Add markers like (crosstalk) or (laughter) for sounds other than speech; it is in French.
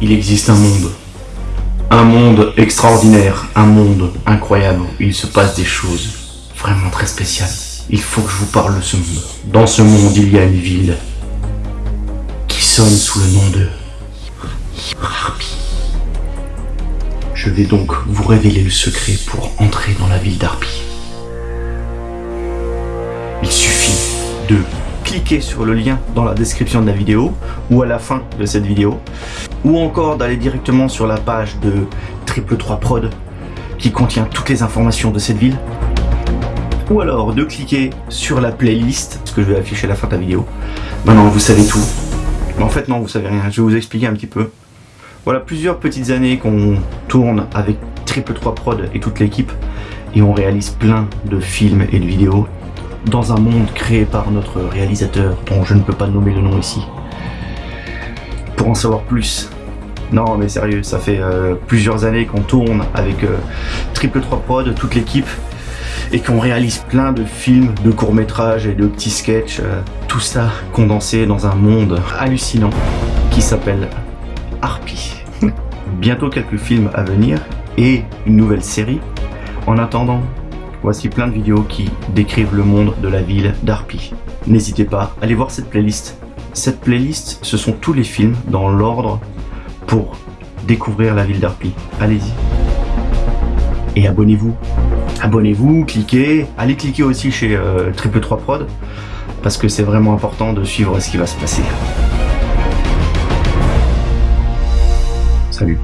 il existe un monde. Un monde extraordinaire, un monde incroyable il se passe des choses vraiment très spéciales. Il faut que je vous parle de ce monde. Dans ce monde, il y a une ville qui sonne sous le nom de Harpy. Je vais donc vous révéler le secret pour entrer dans la ville d'Harpy. Il suffit de cliquer sur le lien dans la description de la vidéo ou à la fin de cette vidéo ou encore d'aller directement sur la page de Triple 3 Prod qui contient toutes les informations de cette ville ou alors de cliquer sur la playlist, ce que je vais afficher à la fin de la vidéo. Maintenant vous savez tout. En fait non, vous savez rien, je vais vous expliquer un petit peu. Voilà plusieurs petites années qu'on tourne avec Triple 3 Prod et toute l'équipe et on réalise plein de films et de vidéos dans un monde créé par notre réalisateur, dont je ne peux pas nommer le nom ici. En savoir plus, non mais sérieux, ça fait euh, plusieurs années qu'on tourne avec euh, Triple 3 Prod, toute l'équipe, et qu'on réalise plein de films, de courts-métrages et de petits sketchs, euh, tout ça condensé dans un monde hallucinant qui s'appelle Harpy. (laughs) Bientôt quelques films à venir et une nouvelle série. En attendant, Voici plein de vidéos qui décrivent le monde de la ville d'Arpi. N'hésitez pas, allez voir cette playlist. Cette playlist, ce sont tous les films dans l'ordre pour découvrir la ville d'Arpi. Allez-y. Et abonnez-vous. Abonnez-vous, cliquez. Allez cliquer aussi chez euh, Triple 3 Prod parce que c'est vraiment important de suivre ce qui va se passer. Salut.